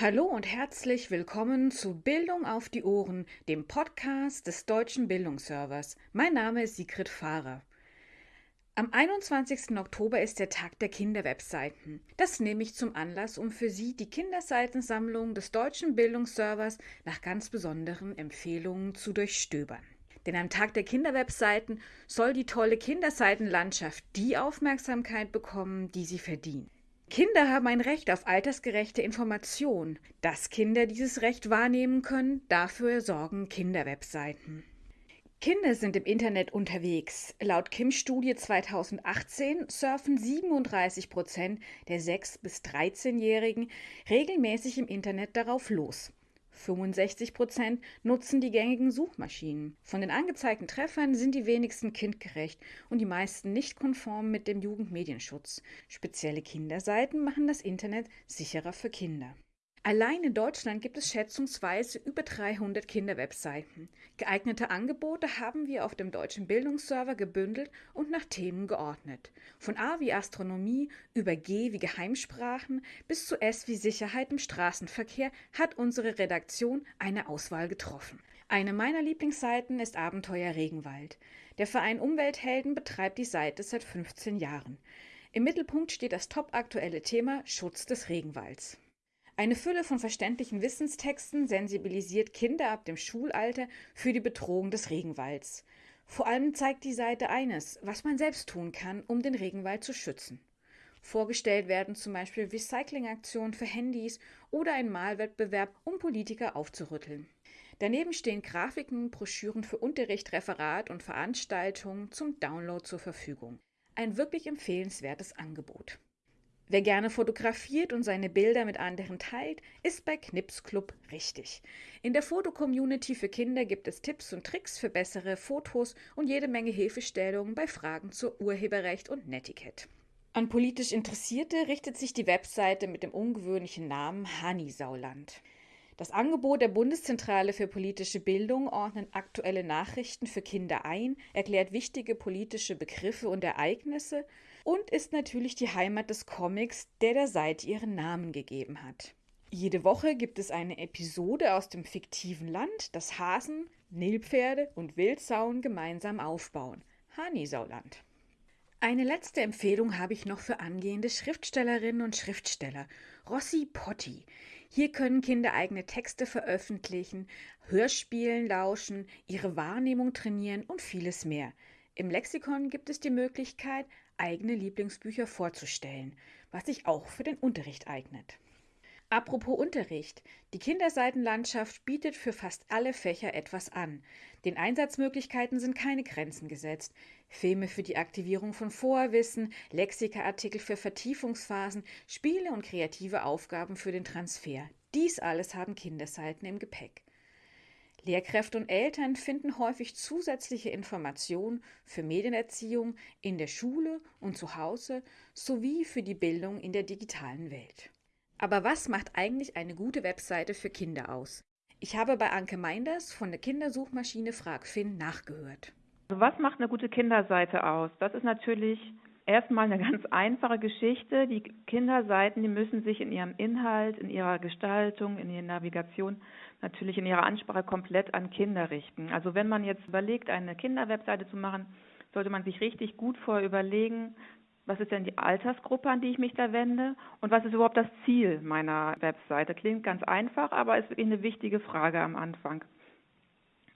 Hallo und herzlich willkommen zu Bildung auf die Ohren, dem Podcast des Deutschen Bildungsservers. Mein Name ist Sigrid Fahrer. Am 21. Oktober ist der Tag der Kinderwebseiten. Das nehme ich zum Anlass, um für Sie die Kinderseitensammlung des Deutschen Bildungsservers nach ganz besonderen Empfehlungen zu durchstöbern. Denn am Tag der Kinderwebseiten soll die tolle Kinderseitenlandschaft die Aufmerksamkeit bekommen, die sie verdient. Kinder haben ein Recht auf altersgerechte Information. Dass Kinder dieses Recht wahrnehmen können, dafür sorgen Kinderwebseiten. Kinder sind im Internet unterwegs. Laut Kims Studie 2018 surfen 37 Prozent der 6- bis 13-Jährigen regelmäßig im Internet darauf los. 65 Prozent nutzen die gängigen Suchmaschinen. Von den angezeigten Treffern sind die wenigsten kindgerecht und die meisten nicht konform mit dem Jugendmedienschutz. Spezielle Kinderseiten machen das Internet sicherer für Kinder. Allein in Deutschland gibt es schätzungsweise über 300 Kinderwebseiten. Geeignete Angebote haben wir auf dem deutschen Bildungsserver gebündelt und nach Themen geordnet. Von A wie Astronomie über G wie Geheimsprachen bis zu S wie Sicherheit im Straßenverkehr hat unsere Redaktion eine Auswahl getroffen. Eine meiner Lieblingsseiten ist Abenteuer Regenwald. Der Verein Umwelthelden betreibt die Seite seit 15 Jahren. Im Mittelpunkt steht das topaktuelle Thema Schutz des Regenwalds. Eine Fülle von verständlichen Wissenstexten sensibilisiert Kinder ab dem Schulalter für die Bedrohung des Regenwalds. Vor allem zeigt die Seite eines, was man selbst tun kann, um den Regenwald zu schützen. Vorgestellt werden zum Beispiel Recyclingaktionen für Handys oder ein Malwettbewerb, um Politiker aufzurütteln. Daneben stehen Grafiken, Broschüren für Unterricht, Referat und Veranstaltungen zum Download zur Verfügung. Ein wirklich empfehlenswertes Angebot. Wer gerne fotografiert und seine Bilder mit anderen teilt, ist bei Knips Club richtig. In der Fotocommunity für Kinder gibt es Tipps und Tricks für bessere Fotos und jede Menge Hilfestellungen bei Fragen zur Urheberrecht und Netiquette. An politisch Interessierte richtet sich die Webseite mit dem ungewöhnlichen Namen Hanisauland. Das Angebot der Bundeszentrale für politische Bildung ordnet aktuelle Nachrichten für Kinder ein, erklärt wichtige politische Begriffe und Ereignisse und ist natürlich die Heimat des Comics, der der Seite ihren Namen gegeben hat. Jede Woche gibt es eine Episode aus dem fiktiven Land, das Hasen, Nilpferde und Wildsauen gemeinsam aufbauen. Hanisauland. Eine letzte Empfehlung habe ich noch für angehende Schriftstellerinnen und Schriftsteller. Rossi Potti. Hier können Kinder eigene Texte veröffentlichen, Hörspielen lauschen, ihre Wahrnehmung trainieren und vieles mehr. Im Lexikon gibt es die Möglichkeit, eigene Lieblingsbücher vorzustellen, was sich auch für den Unterricht eignet. Apropos Unterricht. Die Kinderseitenlandschaft bietet für fast alle Fächer etwas an. Den Einsatzmöglichkeiten sind keine Grenzen gesetzt. Filme für die Aktivierung von Vorwissen, Lexikaartikel für Vertiefungsphasen, Spiele und kreative Aufgaben für den Transfer. Dies alles haben Kinderseiten im Gepäck. Lehrkräfte und Eltern finden häufig zusätzliche Informationen für Medienerziehung in der Schule und zu Hause sowie für die Bildung in der digitalen Welt. Aber was macht eigentlich eine gute Webseite für Kinder aus? Ich habe bei Anke Meinders von der Kindersuchmaschine FragFin nachgehört. Was macht eine gute Kinderseite aus? Das ist natürlich erstmal eine ganz einfache Geschichte. Die Kinderseiten, die müssen sich in ihrem Inhalt, in ihrer Gestaltung, in ihrer Navigation natürlich in ihrer Ansprache komplett an Kinder richten. Also wenn man jetzt überlegt, eine Kinderwebseite zu machen, sollte man sich richtig gut vorher überlegen, was ist denn die Altersgruppe, an die ich mich da wende und was ist überhaupt das Ziel meiner Webseite. Klingt ganz einfach, aber ist wirklich eine wichtige Frage am Anfang.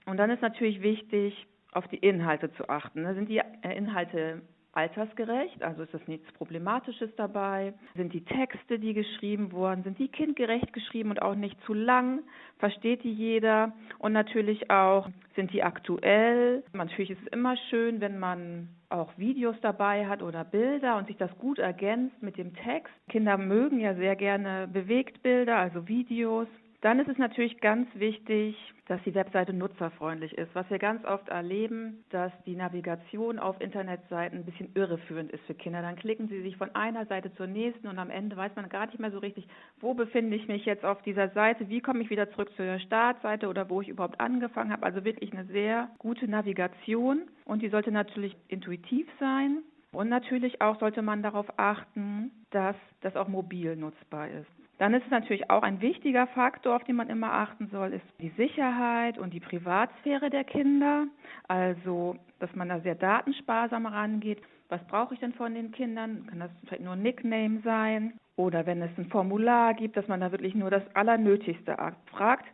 Und dann ist natürlich wichtig, auf die Inhalte zu achten. Sind die Inhalte altersgerecht, also ist das nichts Problematisches dabei? Sind die Texte, die geschrieben wurden, sind die kindgerecht geschrieben und auch nicht zu lang? Versteht die jeder? Und natürlich auch, sind die aktuell? Natürlich ist es immer schön, wenn man auch Videos dabei hat oder Bilder und sich das gut ergänzt mit dem Text. Kinder mögen ja sehr gerne Bewegtbilder, also Videos. Dann ist es natürlich ganz wichtig, dass die Webseite nutzerfreundlich ist. Was wir ganz oft erleben, dass die Navigation auf Internetseiten ein bisschen irreführend ist für Kinder. Dann klicken sie sich von einer Seite zur nächsten und am Ende weiß man gar nicht mehr so richtig, wo befinde ich mich jetzt auf dieser Seite, wie komme ich wieder zurück zur Startseite oder wo ich überhaupt angefangen habe. Also wirklich eine sehr gute Navigation und die sollte natürlich intuitiv sein. Und natürlich auch sollte man darauf achten, dass das auch mobil nutzbar ist. Dann ist es natürlich auch ein wichtiger Faktor, auf den man immer achten soll, ist die Sicherheit und die Privatsphäre der Kinder. Also, dass man da sehr datensparsam rangeht. Was brauche ich denn von den Kindern? Kann das vielleicht nur ein Nickname sein? Oder wenn es ein Formular gibt, dass man da wirklich nur das Allernötigste fragt.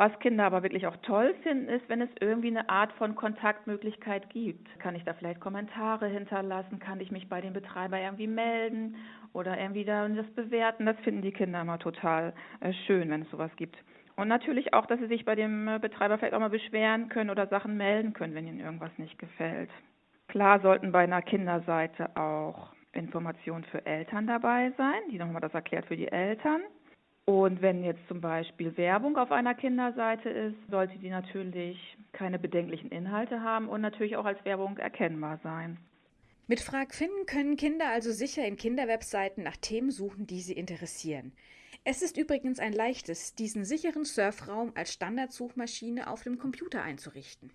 Was Kinder aber wirklich auch toll finden, ist, wenn es irgendwie eine Art von Kontaktmöglichkeit gibt. Kann ich da vielleicht Kommentare hinterlassen? Kann ich mich bei dem Betreiber irgendwie melden oder irgendwie da das bewerten? Das finden die Kinder immer total äh, schön, wenn es sowas gibt. Und natürlich auch, dass sie sich bei dem äh, Betreiber vielleicht auch mal beschweren können oder Sachen melden können, wenn ihnen irgendwas nicht gefällt. Klar sollten bei einer Kinderseite auch Informationen für Eltern dabei sein, die nochmal das erklärt für die Eltern. Und wenn jetzt zum Beispiel Werbung auf einer Kinderseite ist, sollte die natürlich keine bedenklichen Inhalte haben und natürlich auch als Werbung erkennbar sein. Mit Frag finden können Kinder also sicher in Kinderwebseiten nach Themen suchen, die sie interessieren. Es ist übrigens ein leichtes, diesen sicheren Surfraum als Standardsuchmaschine auf dem Computer einzurichten.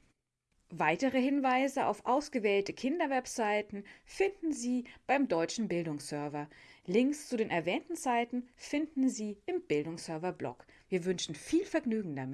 Weitere Hinweise auf ausgewählte Kinderwebseiten finden Sie beim Deutschen Bildungsserver. Links zu den erwähnten Seiten finden Sie im Bildungsserver-Blog. Wir wünschen viel Vergnügen damit.